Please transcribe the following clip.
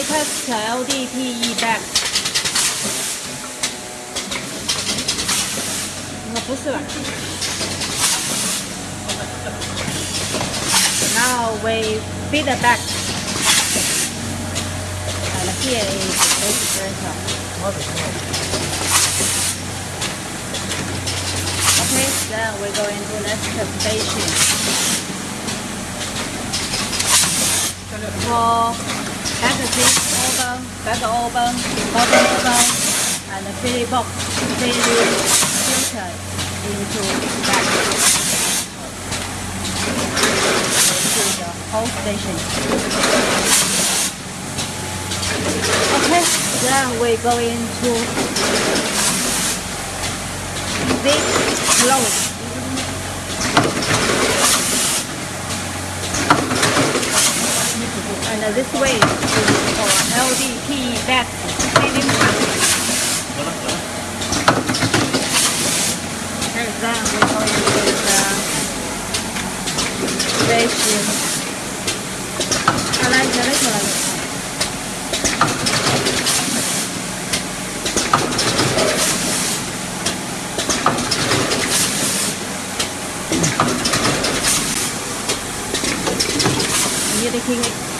latest LDPE bag。哦，不是吧？Now we feed the bag. And here is the printer. Okay, then we go into next station. For packaging oven, bag oven, bottom oven, and the filling box, filling filter into bag. To the whole station. Okay, then we go into big close. uh, this way is for LDP bed sealing go the ratio. I like the little one. You're taking it.